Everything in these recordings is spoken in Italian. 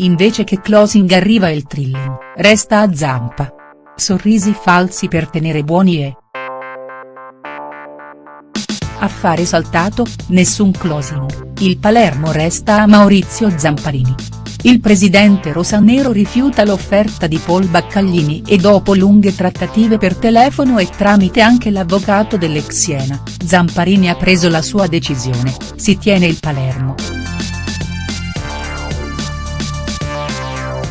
Invece che closing arriva il thrilling, resta a zampa. Sorrisi falsi per tenere buoni e. Affare saltato, nessun closing, il Palermo resta a Maurizio Zamparini. Il presidente rosanero rifiuta l'offerta di Paul Baccaglini e dopo lunghe trattative per telefono e tramite anche l'avvocato dell'ex Siena, Zamparini ha preso la sua decisione, si tiene il Palermo.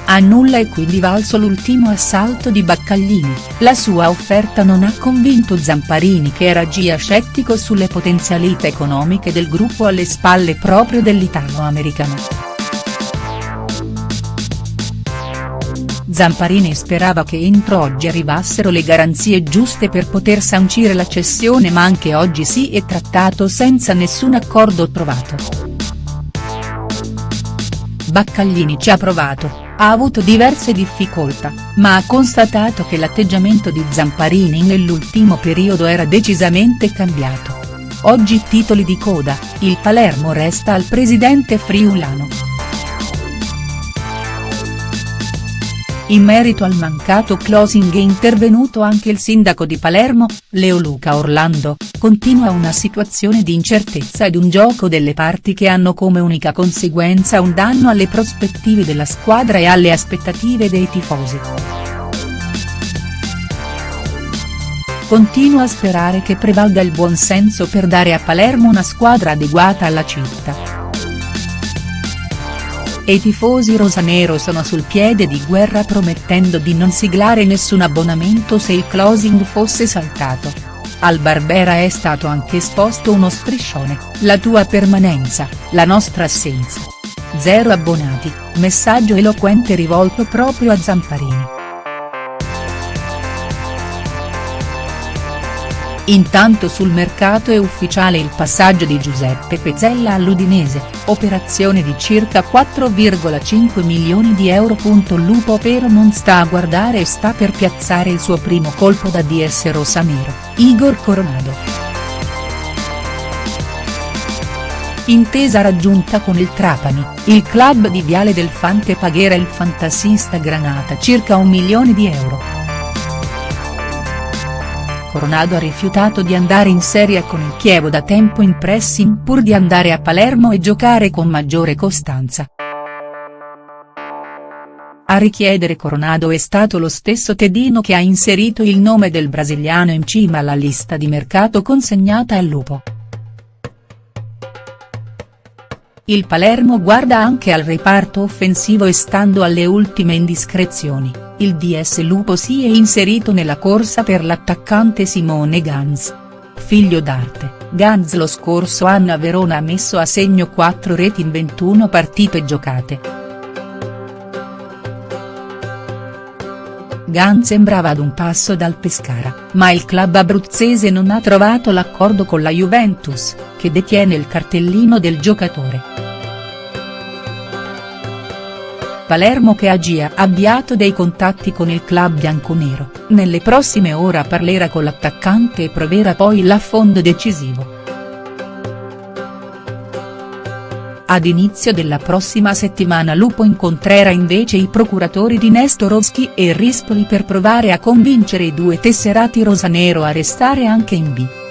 A nulla è quindi valso l'ultimo assalto di Baccaglini, la sua offerta non ha convinto Zamparini che era già scettico sulle potenzialità economiche del gruppo alle spalle proprio dell'italo-americano. Zamparini sperava che entro oggi arrivassero le garanzie giuste per poter sancire la cessione ma anche oggi si è trattato senza nessun accordo trovato. Baccaglini ci ha provato, ha avuto diverse difficoltà, ma ha constatato che l'atteggiamento di Zamparini nell'ultimo periodo era decisamente cambiato. Oggi titoli di coda, il Palermo resta al presidente friulano. In merito al mancato closing è intervenuto anche il sindaco di Palermo, Leo Luca Orlando, continua una situazione di incertezza ed un gioco delle parti che hanno come unica conseguenza un danno alle prospettive della squadra e alle aspettative dei tifosi. Continua a sperare che prevalga il buonsenso per dare a Palermo una squadra adeguata alla città e i tifosi rosanero sono sul piede di guerra promettendo di non siglare nessun abbonamento se il closing fosse saltato. Al Barbera è stato anche esposto uno striscione, la tua permanenza, la nostra assenza. Zero abbonati, messaggio eloquente rivolto proprio a Zamparini. Intanto sul mercato è ufficiale il passaggio di Giuseppe Pezzella all'Udinese, operazione di circa 4,5 milioni di euro. Lupo però non sta a guardare e sta per piazzare il suo primo colpo da DS rosanero, Igor Coronado. Intesa raggiunta con il Trapani, il club di Viale del Fante pagherà il fantasista Granata circa un milione di euro. Coronado ha rifiutato di andare in Serie con il Chievo da tempo in pressing pur di andare a Palermo e giocare con maggiore costanza. A richiedere Coronado è stato lo stesso Tedino che ha inserito il nome del brasiliano in cima alla lista di mercato consegnata al Lupo. Il Palermo guarda anche al reparto offensivo e stando alle ultime indiscrezioni il DS Lupo si è inserito nella corsa per l'attaccante Simone Ganz. Figlio d'arte, Ganz lo scorso anno a Verona ha messo a segno 4 reti in 21 partite giocate. Ganz sembrava ad un passo dal Pescara, ma il club abruzzese non ha trovato l'accordo con la Juventus, che detiene il cartellino del giocatore. Palermo che ha già avviato dei contatti con il club bianconero, nelle prossime ore parlerà con l'attaccante e proverà poi l'affondo decisivo. Ad inizio della prossima settimana Lupo incontrerà invece i procuratori di Nestorowski e Rispoli per provare a convincere i due tesserati rosanero a restare anche in B.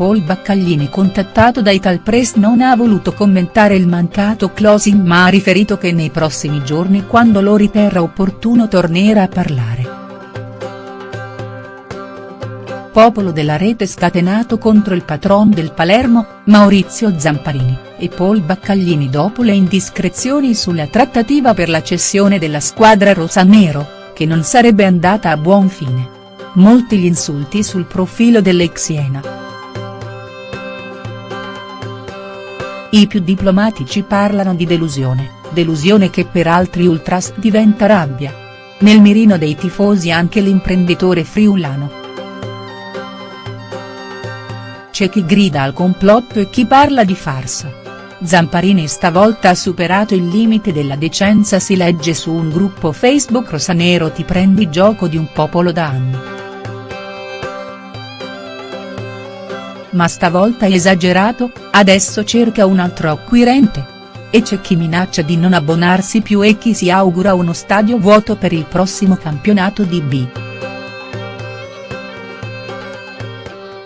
Paul Baccaglini contattato da Italpress non ha voluto commentare il mancato closing ma ha riferito che nei prossimi giorni quando lo riterrà opportuno tornerà a parlare. Popolo della rete scatenato contro il patron del Palermo, Maurizio Zamparini, e Paul Baccaglini dopo le indiscrezioni sulla trattativa per la cessione della squadra rosanero, che non sarebbe andata a buon fine. Molti gli insulti sul profilo dell'ex Siena. I più diplomatici parlano di delusione, delusione che per altri ultras diventa rabbia. Nel mirino dei tifosi anche l'imprenditore friulano. C'è chi grida al complotto e chi parla di farsa. Zamparini stavolta ha superato il limite della decenza si legge su un gruppo Facebook rosanero ti prendi gioco di un popolo da anni. Ma stavolta esagerato, adesso cerca un altro acquirente. e c'è chi minaccia di non abbonarsi più e chi si augura uno stadio vuoto per il prossimo campionato di B.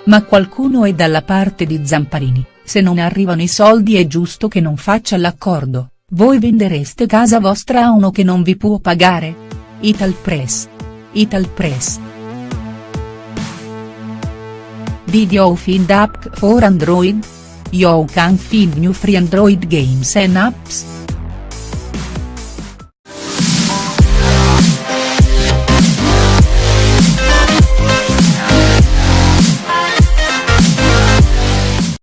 Ma qualcuno è dalla parte di Zamparini, se non arrivano i soldi è giusto che non faccia l'accordo, voi vendereste casa vostra a uno che non vi può pagare? Italpress. You find app for Android? You can find new free Android games and apps.